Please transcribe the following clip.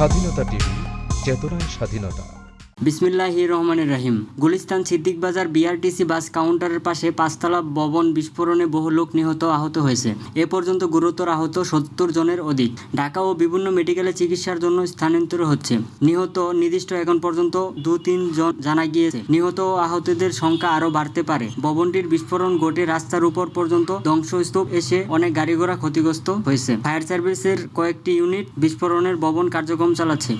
স্বাধীনতা টিভি চেতনায় স্বাধীনতা। বিসমিল্লাহ রহমানের রাহিম। গুলিস্তান সিদ্দিক বাজার বিআরটিসি বাস কাউন্টারের পাশে পাঁচতলা ভবন বিস্ফোরণে বহু লোক নিহত, আহত হয়েছে। এ পর্যন্ত গুরুতর আহত সত্তর জনের অধিক। ঢাকা ও বিভিন্ন মেডিকেলে চিকিৎসার জন্য স্থানান্তর হচ্ছে। নিহত নির্দিষ্ট এখন পর্যন্ত দু তিন জন জানা গিয়েছে। নিহত ও আহতদের সংখ্যা আরও বাড়তে পারে। ভবনটির বিস্ফোরণ ঘটে রাস্তার উপর পর্যন্ত ধ্বংসস্তূপ এসে অনেক গাড়ি ঘোড়া ক্ষতিগ্রস্ত হয়েছে। ফায়ার সার্ভিসের কয়েকটি ইউনিট বিস্ফোরণের ভবন কার্যক্রম চালাচ্ছে।